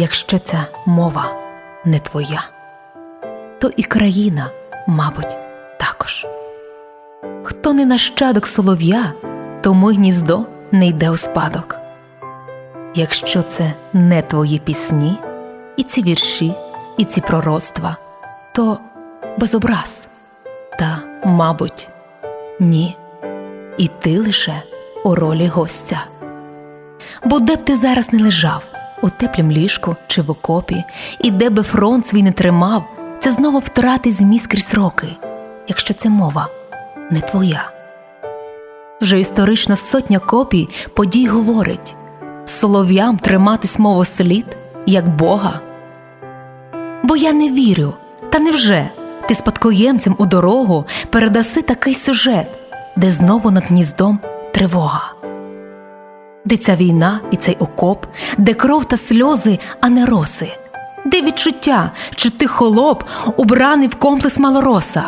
Якщо ця мова не твоя, то і країна, мабуть, також. Хто не нащадок солов'я, тому гніздо не йде у спадок. Якщо це не твої пісні, і ці вірші, і ці пророцтва, то без образ, та, мабуть, ні, і ти лише у ролі гостя. Бо де б ти зараз не лежав, у теплім ліжку чи в окопі, і де би фронт свій не тримав, це знову втрати зміст крізь роки, якщо це мова не твоя. Вже історична сотня копій подій говорить солов'ям триматись мову слід, як Бога. Бо я не вірю, та невже ти спадкоємцям у дорогу передаси такий сюжет, де знову над гніздом тривога, де ця війна і цей окоп, де кров та сльози, а не роси, де відчуття, що ти холоп, убраний в комплекс малороса.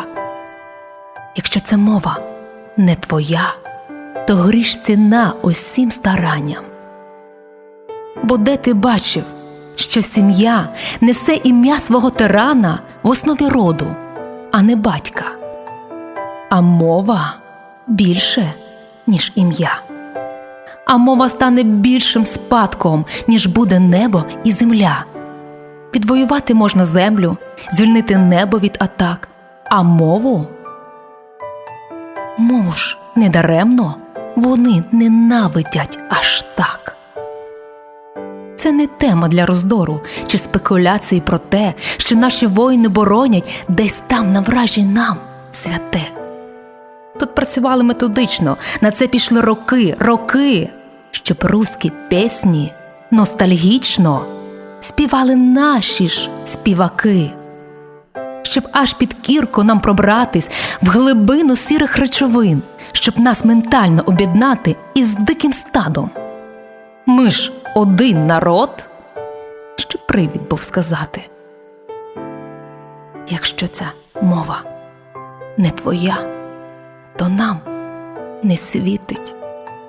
Якщо ця мова не твоя, то гріш ціна усім старанням. Бо де ти бачив, що сім'я несе ім'я свого тирана в основі роду, а не батька, а мова більше, ніж ім'я, а мова стане більшим спадком, ніж буде небо і земля. Відвоювати можна землю, звільнити небо від атак, а мову мову ж недаремно вони ненавидять аж так. Це не тема для роздору чи спекуляції про те, що наші воїни боронять десь там на вражі нам святе. Тут працювали методично, на це пішли роки, роки, щоб русські пісні ностальгічно співали наші ж співаки, щоб аж під кірку нам пробратись в глибину сірих речовин, щоб нас ментально об'єднати із диким стадом. Ми ж один народ, що привід був сказати. Якщо ця мова не твоя, то нам не світить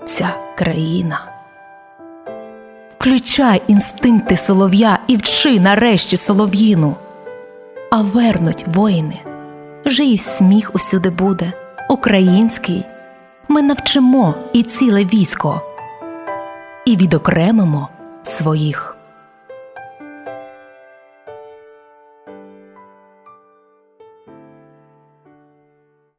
ця країна. Включай інстинкти солов'я і вчи нарешті солов'їну, а вернуть воїни, вже і сміх усюди буде, український. Ми навчимо і ціле військо. І відокремимо своїх